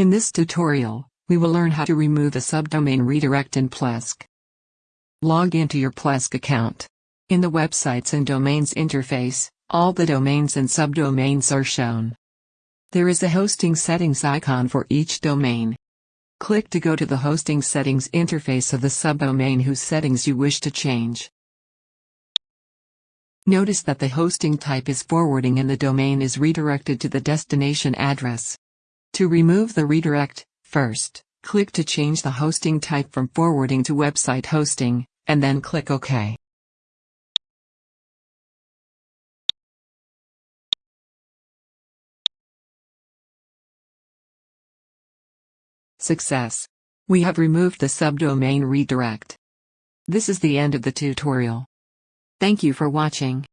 In this tutorial, we will learn how to remove a subdomain redirect in Plesk. Log into your Plesk account. In the Websites and Domains interface, all the domains and subdomains are shown. There is a hosting settings icon for each domain. Click to go to the hosting settings interface of the subdomain whose settings you wish to change. Notice that the hosting type is forwarding and the domain is redirected to the destination address. To remove the redirect, first, click to change the hosting type from forwarding to website hosting, and then click OK. Success! We have removed the subdomain redirect. This is the end of the tutorial. Thank you for watching.